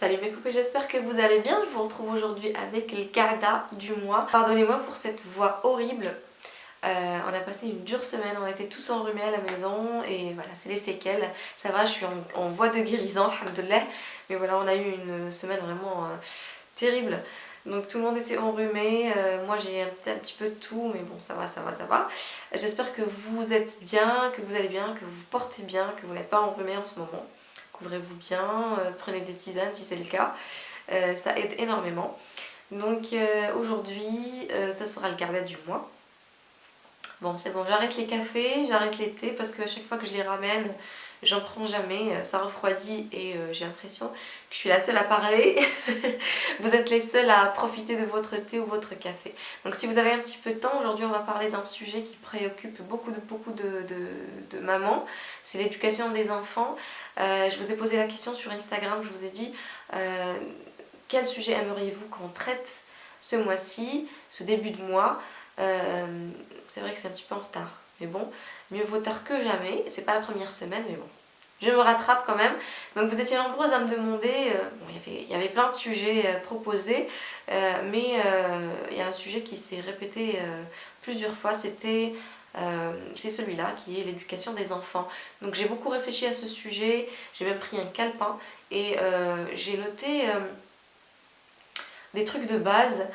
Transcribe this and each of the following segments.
Salut mes poupées, j'espère que vous allez bien. Je vous retrouve aujourd'hui avec le Kada du mois. Pardonnez-moi pour cette voix horrible. Euh, on a passé une dure semaine, on été tous enrhumés à la maison et voilà, c'est les séquelles. Ça va, je suis en, voie de guérison, alhamdoulilah. Mais voilà, on a eu une semaine vraiment euh, terrible. Donc tout le monde était enrhumé, euh, moi j'ai un, un, petit peu de tout, mais bon ça va, ça va, ça va. J'espère que vous êtes bien, que vous allez bien, que vous portez bien, que vous n'êtes pas enrhumé en ce moment couvrez-vous bien, euh, prenez des tisanes si c'est le cas, euh, ça aide énormément. Donc euh, aujourd'hui, ça sera le carnet du mois. Bon c'est bon, j'arrête les cafés, j'arrête les thés parce qu'à chaque fois que je les ramène, j'en prends jamais, ça refroidit et j'ai l'impression que je suis la seule à parler. vous êtes les seuls à profiter de votre thé ou votre café. Donc si vous avez un petit peu de temps, aujourd'hui on va parler d'un sujet qui préoccupe beaucoup de, beaucoup de, de mamans, c'est l'éducation des enfants. Euh, je vous ai posé la question sur Instagram, je vous ai dit euh, quel sujet aimeriez-vous qu'on traite ce mois-ci, ce début de mois? Euh, c'est vrai que c'est un petit peu en retard, mais bon, mieux vaut tard que jamais. C'est pas la première semaine, mais bon, je me rattrape quand même. Donc vous étiez nombreuses à me demander, bon, il, y avait, il y avait plein de sujets proposés, mais il y a un sujet qui s'est répété plusieurs fois, c'était euh, c'est celui-là qui est l'éducation des enfants. Donc j'ai beaucoup réfléchi à ce sujet, j'ai même pris un calepin et euh, j'ai noté euh, des trucs de base,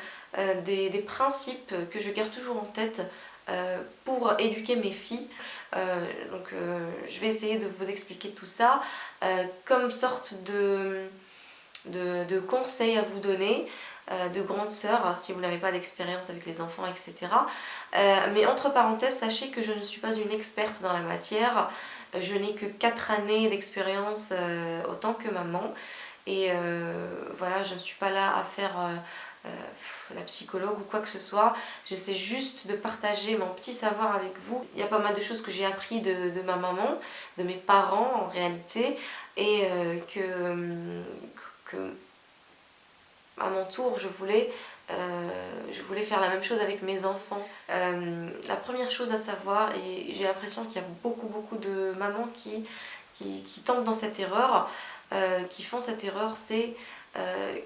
des, principes que je garde toujours en tête pour éduquer mes filles. donc je vais essayer de vous expliquer tout ça comme sorte de, de, de conseils à vous donner. Euh, de grande sœur hein, si vous n'avez pas d'expérience avec les enfants, etc. Euh, mais entre parenthèses, sachez que je ne suis pas une experte dans la matière. Euh, je n'ai que 4 années d'expérience autant que maman. Et voilà, je ne suis pas là à faire la psychologue ou quoi que ce soit. J'essaie juste de partager mon petit savoir avec vous. Il y a pas mal de choses que j'ai appris de, ma maman, de mes parents en réalité, et que, à mon tour, je voulais, euh, je voulais faire la même chose avec mes enfants. Euh, la première chose à savoir, et j'ai l'impression qu'il y a beaucoup beaucoup de mamans qui, qui, tombent dans cette erreur, euh, qui font cette erreur, c'est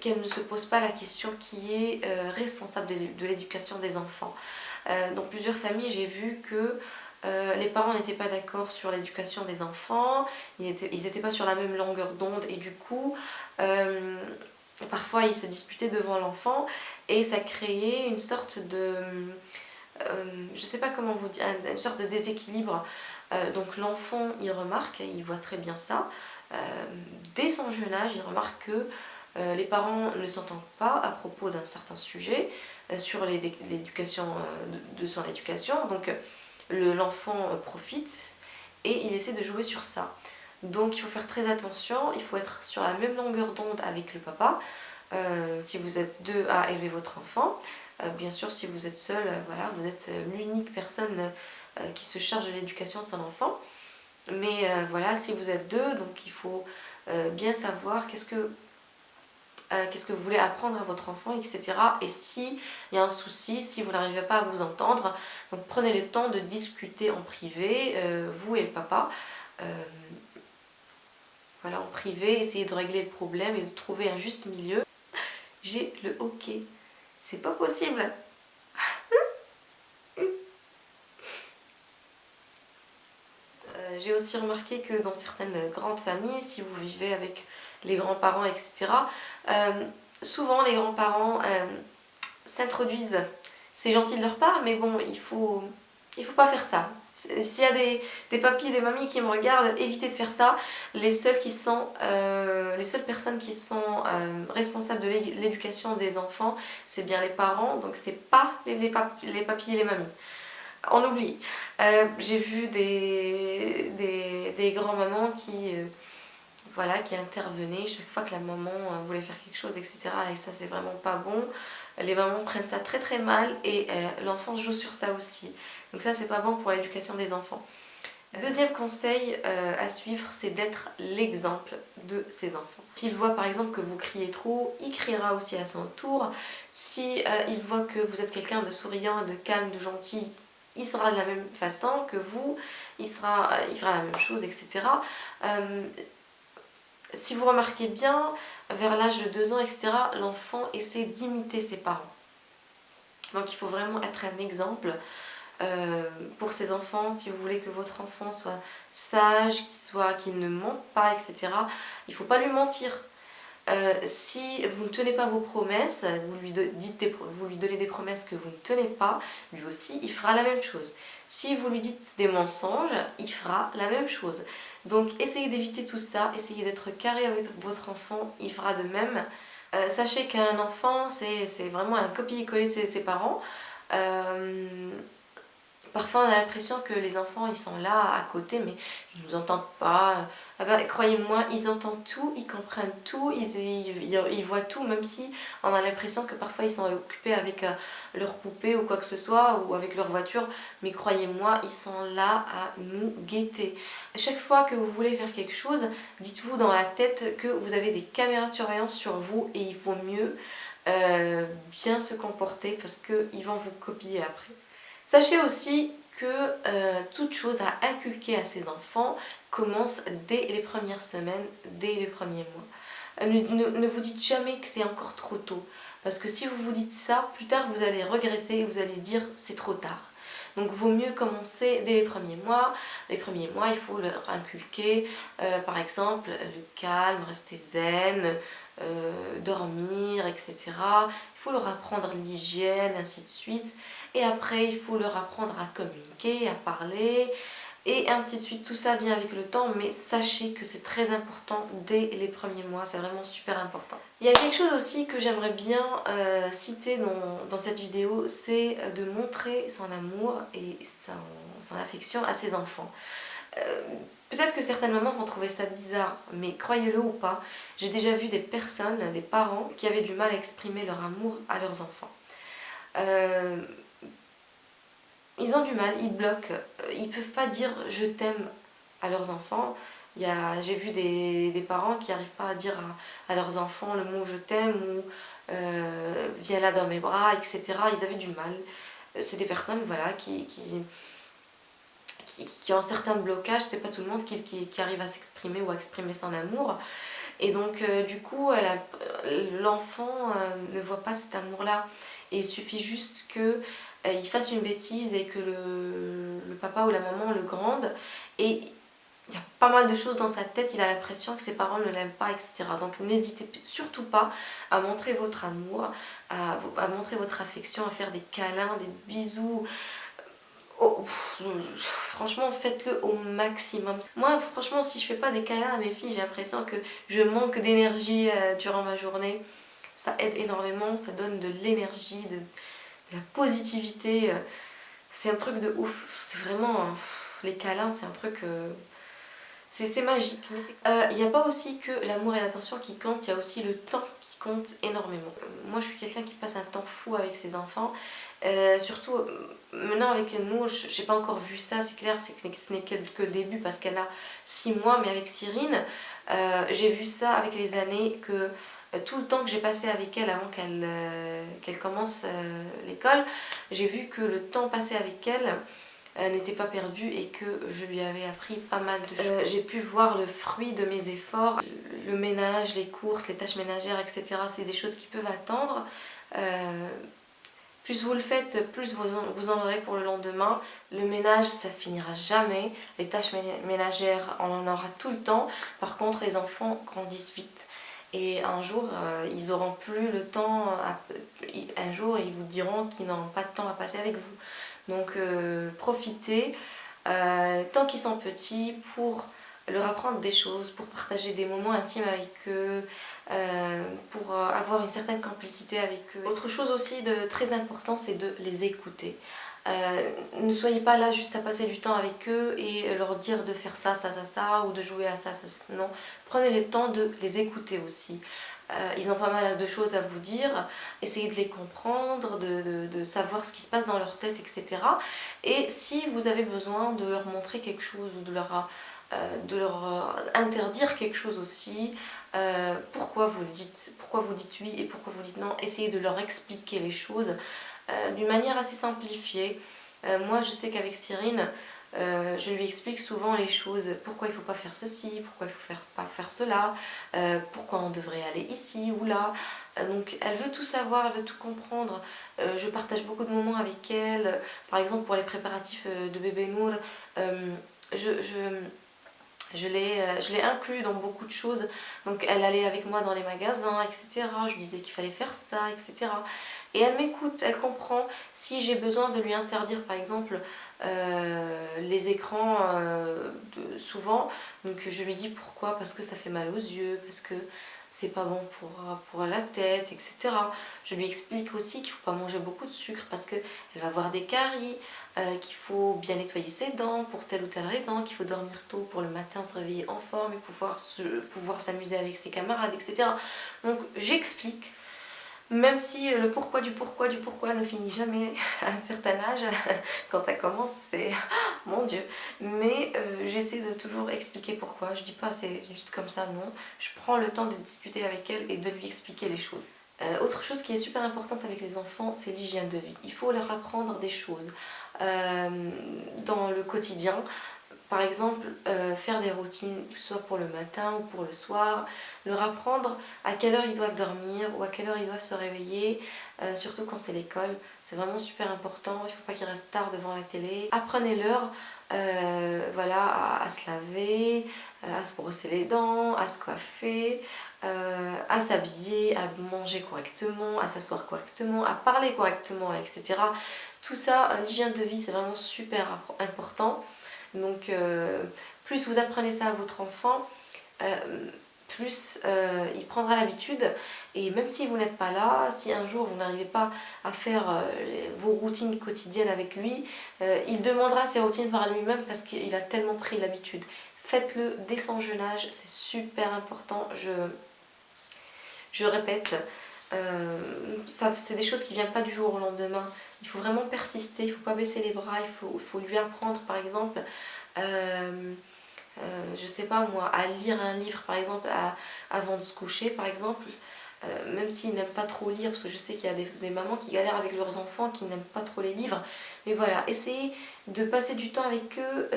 qu'elles ne se posent pas la question qui est responsable de l'éducation des enfants. dans plusieurs familles, j'ai vu que les parents n'étaient pas d'accord sur l'éducation des enfants, ils n'étaient pas sur la même longueur d'onde et du coup, Parfois, ils se disputaient devant l'enfant et ça créait une sorte de... Euh, je sais pas comment vous dire, une sorte de déséquilibre. Euh, donc l'enfant, il remarque, il voit très bien ça. Euh, dès son jeune âge, il remarque que les parents ne s'entendent pas à propos d'un certain sujet sur l'éducation de, son éducation. Donc l'enfant profite et il essaie de jouer sur ça. Donc il faut faire très attention, il faut être sur la même longueur d'onde avec le papa. Euh, si vous êtes deux à élever votre enfant, euh, bien sûr si vous êtes seul, euh, voilà, vous êtes l'unique personne qui se charge de l'éducation de son enfant. Mais voilà, si vous êtes deux, donc il faut bien savoir qu'est-ce que qu'est-ce que vous voulez apprendre à votre enfant, etc. Et s'il y a un souci, si vous n'arrivez pas à vous entendre, donc prenez le temps de discuter en privé, vous et papa, voilà, en privé, essayer de régler le problème et de trouver un juste milieu. J'ai le hockey. C'est pas possible. Euh, j'ai aussi remarqué que dans certaines grandes familles, si vous vivez avec les grands-parents, etc., euh, souvent les grands-parents euh, s'introduisent. C'est gentil de leur part, mais bon, il faut, il faut pas faire ça. S'il y a des, des papis, des mamies qui me regardent, évitez de faire ça. Les seules, qui sont, euh, les seules personnes qui sont responsables de l'éducation des enfants, c'est bien les parents, donc c'est pas les, les, papis et les mamies. On oublie. Euh, j'ai vu des, des, grands-mamans qui, voilà, qui intervenaient chaque fois que la maman voulait faire quelque chose, etc. Et ça, c'est vraiment pas bon. Les mamans prennent ça très très mal et l'enfant joue sur ça aussi. Donc ça c'est pas bon pour l'éducation des enfants. Deuxième conseil euh, à suivre, c'est d'être l'exemple de ses enfants. S'il voit par exemple que vous criez trop, il criera aussi à son tour. Si euh, il voit que vous êtes quelqu'un de souriant, de calme, de gentil, il sera de la même façon que vous, il, euh, fera la même chose, etc. si vous remarquez bien, vers l'âge de 2 ans, etc., l'enfant essaie d'imiter ses parents. Donc il faut vraiment être un exemple euh, pour ses enfants, si vous voulez que votre enfant soit sage, qu'il soit, qu'il ne mente pas, etc. Il ne faut pas lui mentir. Euh, si vous ne tenez pas vos promesses, vous lui, donnez des promesses que vous ne tenez pas, lui aussi il fera la même chose. Si vous lui dites des mensonges, il fera la même chose. Donc essayez d'éviter tout ça, essayez d'être carré avec votre enfant, il fera de même. Euh, sachez qu'un enfant, c'est vraiment un copier-coller de ses, parents. Euh, Parfois on a l'impression que les enfants ils sont là à côté mais ils nous entendent pas. Ah ben, croyez-moi, ils entendent tout, ils comprennent tout, ils, voient tout même si on a l'impression que parfois ils sont occupés avec euh, leur poupée ou quoi que ce soit ou avec leur voiture. Mais croyez-moi, ils sont là à nous guetter. chaque fois que vous voulez faire quelque chose, dites-vous dans la tête que vous avez des caméras de surveillance sur vous et il faut mieux euh, bien se comporter parce qu'ils vont vous copier après. Sachez aussi que euh, toute chose à inculquer à ses enfants commence dès les premières semaines, dès les premiers mois. Euh, ne, vous dites jamais que c'est encore trop tôt. Parce que si vous vous dites ça, plus tard vous allez regretter et vous allez dire c'est trop tard. Donc vaut mieux commencer dès les premiers mois. Les premiers mois, il faut leur inculquer, euh, par exemple, le calme, rester zen, dormir, etc. Il faut leur apprendre l'hygiène, ainsi de suite. Et après, il faut leur apprendre à communiquer, à parler, et ainsi de suite. Tout ça vient avec le temps, mais sachez que c'est très important dès les premiers mois, c'est vraiment super important. Il y a quelque chose aussi que j'aimerais bien euh, citer dans, cette vidéo, c'est de montrer son amour et son, affection à ses enfants. Euh, peut-être que certaines mamans vont trouver ça bizarre, mais croyez-le ou pas, j'ai déjà vu des personnes, des parents, qui avaient du mal à exprimer leur amour à leurs enfants. Euh, ils ont du mal, ils bloquent, euh, ils peuvent pas dire je t'aime à leurs enfants. J'ai vu des, parents qui n'arrivent pas à dire à, leurs enfants le mot je t'aime ou euh, viens là dans mes bras, etc. Ils avaient du mal. Euh, c'est des personnes voilà, qui, ont certains blocages, c'est pas tout le monde qui, arrive à s'exprimer ou à exprimer son amour. Et donc du coup l'enfant ne voit pas cet amour là et il suffit juste que il fasse une bêtise et que le, papa ou la maman le grande et il y a pas mal de choses dans sa tête, il a l'impression que ses parents ne l'aiment pas, etc. Donc n'hésitez surtout pas à montrer votre amour, à, montrer votre affection, à faire des câlins, des bisous. Oh, franchement, faites-le au maximum. Moi, franchement, si je fais pas des câlins à mes filles, j'ai l'impression que je manque d'énergie euh, durant ma journée. Ça aide énormément, ça donne de l'énergie, de la positivité. Euh, c'est un truc de ouf. C'est vraiment... Euh, les câlins, c'est un truc... Euh, c'est magique. Il n'y a pas aussi que l'amour et l'attention qui comptent, il y a aussi le temps qui compte énormément. Moi, je suis quelqu'un qui passe un temps fou avec ses enfants. surtout, maintenant avec nous, j'ai pas encore vu ça, c'est clair, c'est que ce n'est que le début parce qu'elle a 6 mois, mais avec Cyrine, j'ai vu ça avec les années que euh, tout le temps que j'ai passé avec elle avant qu'elle euh, commence euh, l'école, j'ai vu que le temps passé avec elle n'était pas perdu et que je lui avais appris pas mal de choses. j'ai pu voir le fruit de mes efforts, le ménage, les courses, les tâches ménagères, etc. C'est des choses qui peuvent attendre. plus vous le faites, plus vous en, vous en aurez pour le lendemain. Le ménage, ça finira jamais. Les tâches ménagères, on en aura tout le temps. Par contre, les enfants grandissent vite et un jour euh, ils auront plus le temps, un jour ils vous diront qu'ils n'ont pas de temps à passer avec vous. Donc euh, profitez euh, tant qu'ils sont petits pour leur apprendre des choses, pour partager des moments intimes avec eux, pour avoir une certaine complicité avec eux. Autre chose aussi de très important c'est de les écouter. Euh, ne soyez pas là juste à passer du temps avec eux et leur dire de faire ça, ça, ça, ça ou de jouer à ça, ça, ça. Non, prenez le temps de les écouter aussi. Euh, ils ont pas mal de choses à vous dire, essayez de les comprendre, de, savoir ce qui se passe dans leur tête, etc. Et si vous avez besoin de leur montrer quelque chose ou de leur, euh, de leur interdire quelque chose aussi, pourquoi vous dites, pourquoi vous dites oui et pourquoi vous dites non, essayez de leur expliquer les choses euh, d'une manière assez simplifiée. Euh, moi je sais qu'avec Cyrine, euh, je lui explique souvent les choses, pourquoi il ne faut pas faire ceci, pourquoi il ne faut pas faire cela, pourquoi on devrait aller ici ou là. Donc elle veut tout savoir, elle veut tout comprendre. je partage beaucoup de moments avec elle. Par exemple pour les préparatifs de bébé Nour, je l'ai inclus dans beaucoup de choses. Donc elle allait avec moi dans les magasins, etc. Je lui disais qu'il fallait faire ça, etc. Et elle m'écoute, elle comprend. Si j'ai besoin de lui interdire par exemple euh, les écrans euh, souvent. Donc je lui dis pourquoi, parce que ça fait mal aux yeux, parce que c'est pas bon pour, pour la tête, etc. Je lui explique aussi qu'il faut pas manger beaucoup de sucre parce qu'elle va avoir des caries, euh, qu'il faut bien nettoyer ses dents pour telle ou telle raison, qu'il faut dormir tôt pour le matin se réveiller en forme et pouvoir s'amuser pouvoir avec ses camarades, etc. Donc j'explique même si le pourquoi du pourquoi du pourquoi ne finit jamais à un certain âge, quand ça commence, c'est mon dieu. Mais euh, j'essaie de toujours expliquer pourquoi. Je dis pas c'est juste comme ça, non. Je prends le temps de discuter avec elle et de lui expliquer les choses. Euh, autre chose qui est super importante avec les enfants, c'est l'hygiène de vie. Il faut leur apprendre des choses euh, dans le quotidien. Par exemple, euh, faire des routines, soit pour le matin ou pour le soir, leur apprendre à quelle heure ils doivent dormir ou à quelle heure ils doivent se réveiller, euh, surtout quand c'est l'école. C'est vraiment super important, il ne faut pas qu'ils restent tard devant la télé. Apprenez-leur euh, voilà, à, se laver, à se brosser les dents, à se coiffer, à s'habiller, à manger correctement, à s'asseoir correctement, à parler correctement, etc. Tout ça, l'hygiène de vie, c'est vraiment super important. Donc euh, plus vous apprenez ça à votre enfant, euh, plus euh, il prendra l'habitude et même si vous n'êtes pas là, si un jour vous n'arrivez pas à faire vos routines quotidiennes avec lui, il demandera ses routines par lui-même parce qu'il a tellement pris l'habitude. Faites-le dès son jeune âge, c'est super important, je, je répète. C'est des choses qui ne viennent pas du jour au lendemain. Il faut vraiment persister, il ne faut pas baisser les bras, il faut, lui apprendre par exemple, euh, euh, je sais pas moi, à lire un livre par exemple avant de se coucher par exemple. Euh, même s'ils n'aiment pas trop lire, parce que je sais qu'il y a des, mamans qui galèrent avec leurs enfants, qui n'aiment pas trop les livres. Mais voilà, essayez de passer du temps avec eux,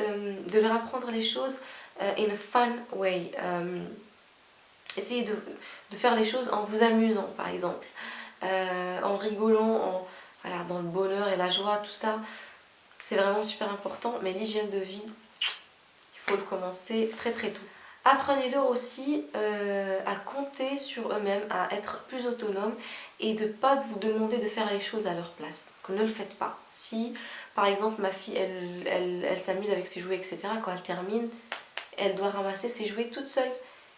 de leur apprendre les choses in a fun way. Essayez de, de, faire les choses en vous amusant par exemple, en rigolant, en, voilà, dans le bonheur et la joie, tout ça, c'est vraiment super important. Mais l'hygiène de vie, il faut le commencer très très tôt. Apprenez-leur aussi euh, à compter sur eux-mêmes, à être plus autonomes et de ne pas vous demander de faire les choses à leur place. ne le faites pas. Si par exemple ma fille elle, s'amuse avec ses jouets etc. Quand elle termine, elle doit ramasser ses jouets toute seule.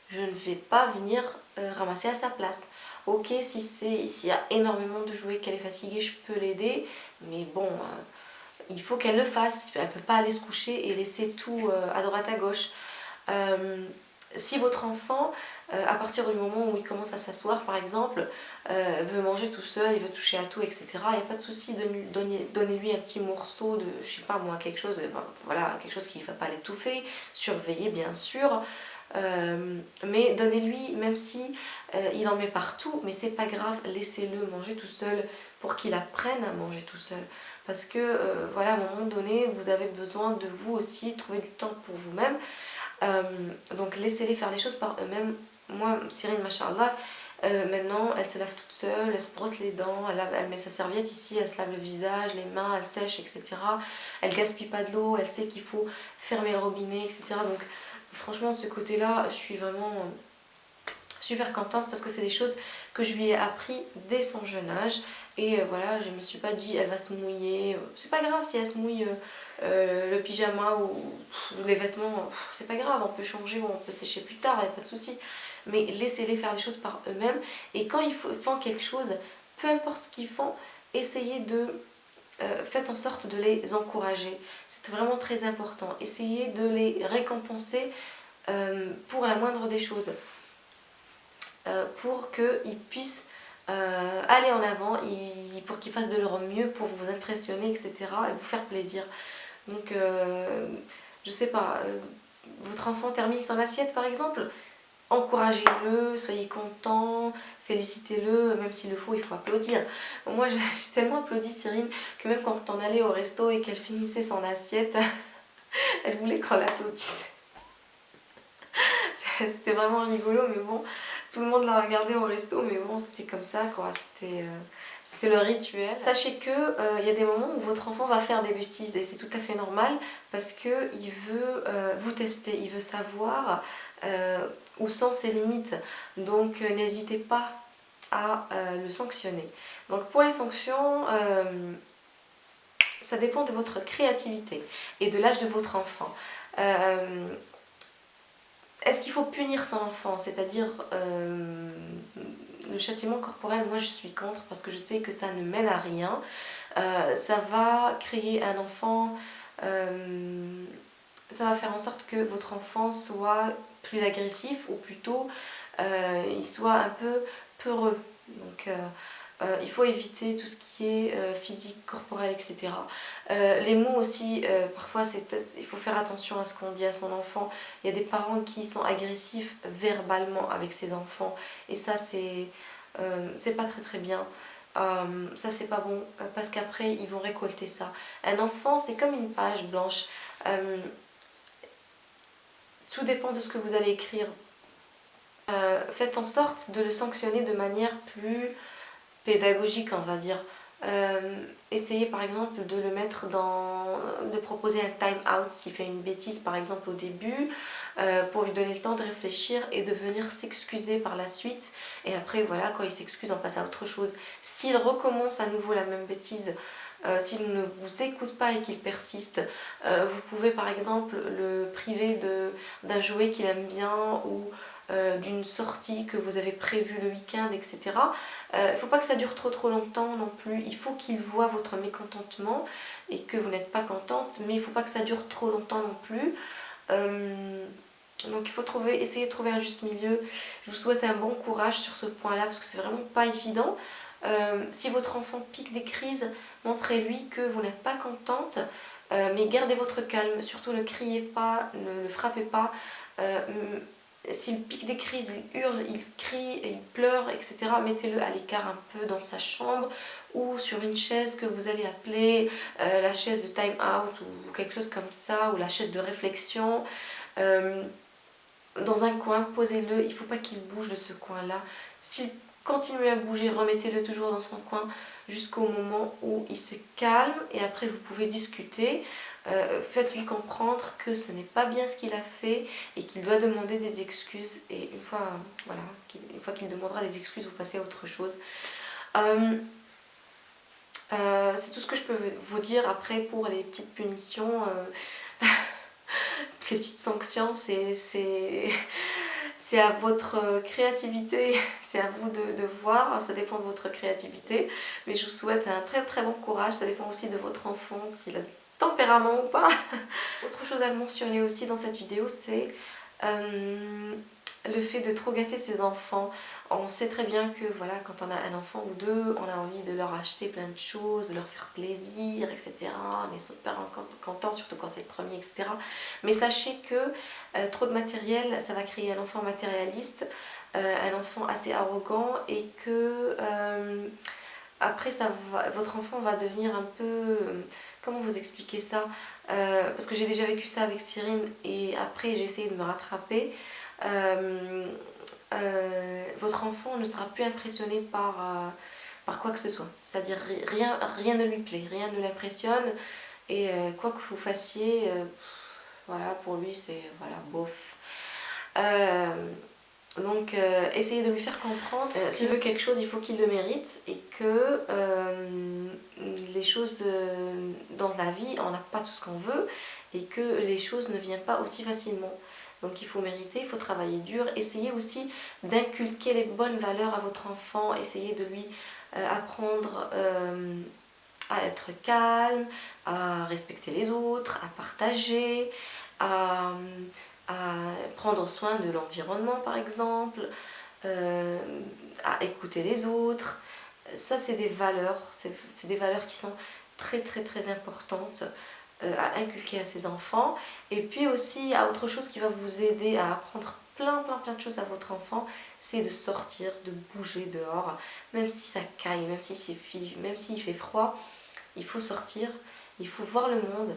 Je ne vais pas venir euh, ramasser à sa place. Ok, si s'il y a énormément de jouets, qu'elle est fatiguée, je peux l'aider. Mais bon, euh, il faut qu'elle le fasse. Elle ne peut pas aller se coucher et laisser tout euh, à droite à gauche. Si votre enfant, à partir du moment où il commence à s'asseoir par exemple, veut manger tout seul, il veut toucher à tout, etc. Il n'y a pas de souci, de donnez-lui un petit morceau de, je sais pas moi, quelque chose, voilà, quelque chose qui ne va pas l'étouffer, surveiller bien sûr. Euh, mais donnez-lui, même si euh, il en met partout, mais c'est pas grave, laissez-le manger tout seul pour qu'il apprenne à manger tout seul. Parce que, euh, voilà, à un moment donné, vous avez besoin de vous aussi, trouver du temps pour vous-même. donc laissez-les faire les choses par eux-mêmes. Moi, Cyrine, machallah, maintenant, elle se lave toute seule, elle se brosse les dents, elle, met sa serviette ici, elle se lave le visage, les mains, elle sèche, etc. Elle gaspille pas de l'eau, elle sait qu'il faut fermer le robinet, etc. franchement ce côté là je suis vraiment euh, super contente parce que c'est des choses que je lui ai appris dès son jeune âge. Et euh, voilà je me suis pas dit elle va se mouiller c'est pas grave si elle se mouille euh, le pyjama ou, les vêtements c'est pas grave on peut changer ou on peut sécher plus tard il a pas de souci. Mais laissez-les faire les choses par eux-mêmes. Et quand ils font quelque chose peu importe ce qu'ils font essayez de faites en sorte de les encourager. C'est vraiment très important. Essayez de les récompenser euh, pour la moindre des choses. Euh, pour qu'ils puissent euh, aller en avant, pour qu'ils fassent de leur mieux pour vous impressionner, etc. et vous faire plaisir. Donc, je sais pas, votre enfant termine son assiette par exemple, encouragez-le, soyez content, félicitez-le, même s'il le faut, il faut applaudir. Moi, j'ai tellement applaudi Cyrine que même quand on allait au resto et qu'elle finissait son assiette, Elle voulait qu'on l'applaudisse. C'était vraiment rigolo, mais bon, tout le monde l'a regardé au resto, mais bon, c'était comme ça, quoi. C'était... Euh, c'était le rituel. Sachez que euh, y a des moments où votre enfant va faire des bêtises et c'est tout à fait normal parce qu'il veut euh, vous tester, il veut savoir où sont ses limites. Donc n'hésitez pas à le sanctionner. Donc pour les sanctions, ça dépend de votre créativité et de l'âge de votre enfant. Est-ce qu'il faut punir son enfant, c'est-à-dire le châtiment corporel, moi je suis contre parce que je sais que ça ne mène à rien. Euh, ça va créer un enfant, euh, ça va faire en sorte que votre enfant soit plus agressif ou plutôt euh, il soit un peu peureux. Donc euh, il faut éviter tout ce qui est euh, physique, corporel, etc. Euh, les mots aussi, parfois il faut faire attention à ce qu'on dit à son enfant. Il y a des parents qui sont agressifs verbalement avec ses enfants et ça c'est pas très très bien. ça c'est pas bon parce qu'après ils vont récolter ça. Un enfant c'est comme une page blanche. Tout dépend de ce que vous allez écrire. faites en sorte de le sanctionner de manière plus pédagogique on va dire. Euh, essayez par exemple de le mettre dans... de proposer un time out s'il fait une bêtise par exemple au début euh, pour lui donner le temps de réfléchir et de venir s'excuser par la suite et après voilà quand il s'excuse on passe à autre chose. S'il recommence à nouveau la même bêtise euh, s'il ne vous écoute pas et qu'il persiste, vous pouvez par exemple le priver d'un jouet qu'il aime bien ou euh, d'une sortie que vous avez prévue le week-end, etc. Euh, il ne faut pas que ça dure trop trop longtemps non plus. Il faut qu'il voit votre mécontentement et que vous n'êtes pas contente, mais il ne faut pas que ça dure trop longtemps non plus. Euh, donc il faut trouver, essayer de trouver un juste milieu. Je vous souhaite un bon courage sur ce point-là parce que c'est vraiment pas évident. Si votre enfant pique des crises, montrez-lui que vous n'êtes pas contente, mais gardez votre calme, surtout ne criez pas, ne le frappez pas s'il pique des crises, il hurle, il crie, il pleure, etc., mettez-le à l'écart un peu dans sa chambre ou sur une chaise que vous allez appeler euh, la chaise de time out ou quelque chose comme ça, ou la chaise de réflexion. Euh, dans un coin, posez-le, il ne faut pas qu'il bouge de ce coin-là. Continue à bouger, remettez-le toujours dans son coin jusqu'au moment où il se calme et après vous pouvez discuter. Euh, faites-lui comprendre que ce n'est pas bien ce qu'il a fait et qu'il doit demander des excuses. Et une fois voilà, une fois qu'il demandera des excuses vous passez à autre chose. Euh, euh, c'est tout ce que je peux vous dire après pour les petites punitions les petites sanctions. C'est c'est à votre créativité, c'est à vous de, voir, ça dépend de votre créativité, mais je vous souhaite un très très bon courage, ça dépend aussi de votre enfant, s'il a tempérament ou pas. Autre chose à mentionner aussi dans cette vidéo, c'est euh, le fait de trop gâter ses enfants. On sait très bien que voilà, quand on a un enfant ou deux, on a envie de leur acheter plein de choses, de leur faire plaisir, etc. On est super content, surtout quand c'est le premier, etc. Mais sachez que euh, trop de matériel, ça va créer un enfant matérialiste, euh, un enfant assez arrogant et que après ça votre enfant va devenir un peu comment vous expliquer ça? Euh, Parce que j'ai déjà vécu ça avec Cyrine et après j'ai essayé de me rattraper. Euh, euh, votre enfant ne sera plus impressionné par, par quoi que ce soit. C'est-à-dire rien, rien ne lui plaît, rien ne l'impressionne et quoi que vous fassiez, voilà, pour lui c'est voilà, bof. Donc euh, essayez de lui faire comprendre euh, s'il veut quelque chose il faut qu'il le mérite et que euh, les choses dans la vie on n'a pas tout ce qu'on veut et que les choses ne viennent pas aussi facilement. Donc il faut mériter, il faut travailler dur, essayez aussi d'inculquer les bonnes valeurs à votre enfant, essayez de lui apprendre à être calme, à respecter les autres, à partager, à à prendre soin de l'environnement par exemple, euh, à écouter les autres. Ça c'est des valeurs, c'est des valeurs qui sont très très très importantes euh, à inculquer à ses enfants. Et puis aussi à autre chose qui va vous aider à apprendre plein plein plein de choses à votre enfant, c'est de sortir, de bouger dehors, même si ça caille, même si c'est même s'il fait froid, il faut sortir, il faut voir le monde,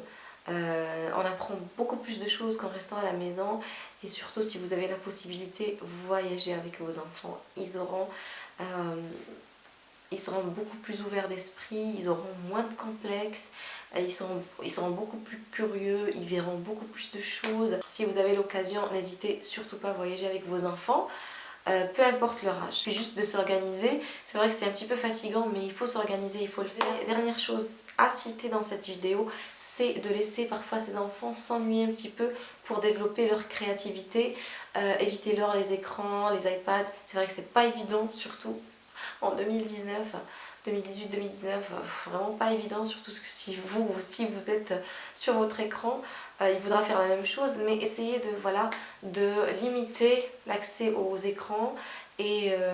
on apprend beaucoup plus de choses qu'en restant à la maison et surtout si vous avez la possibilité, voyager avec vos enfants. Ils auront ils seront beaucoup plus ouverts d'esprit, ils auront moins de complexes, euh, ils seront, beaucoup plus curieux, ils verront beaucoup plus de choses. Si vous avez l'occasion, n'hésitez surtout pas à voyager avec vos enfants. Euh, peu importe leur âge. C'est juste de s'organiser. C'est vrai que c'est un petit peu fatigant, mais il faut s'organiser, il faut le faire. dernière chose à citer dans cette vidéo, c'est de laisser parfois ces enfants s'ennuyer un petit peu pour développer leur créativité. Euh, évitez-leur les écrans, les iPads. C'est vrai que c'est pas évident, surtout en 2019, 2018-2019, vraiment pas évident, surtout que si vous aussi vous êtes sur votre écran, euh, il voudra faire la même chose, mais essayez de, voilà, de limiter l'accès aux écrans et euh,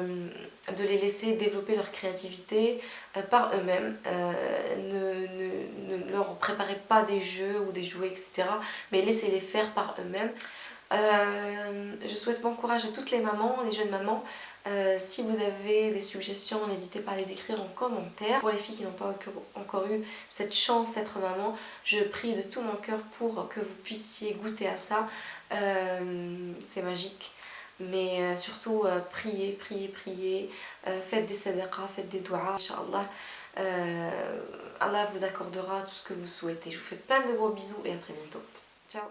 de les laisser développer leur créativité euh, par eux-mêmes. ne, ne, leur préparez pas des jeux ou des jouets, etc. Mais laissez-les faire par eux-mêmes. je souhaite bon courage à toutes les mamans, les jeunes mamans. Euh, si vous avez des suggestions, n'hésitez pas à les écrire en commentaire. Pour les filles qui n'ont pas encore eu cette chance d'être maman, je prie de tout mon cœur pour que vous puissiez goûter à ça. Euh, c'est magique. Mais euh, surtout, priez, priez, priez. faites des sadaqas, faites des doigts. Inch'Allah, Allah vous accordera tout ce que vous souhaitez. Je vous fais plein de gros bisous et à très bientôt. Ciao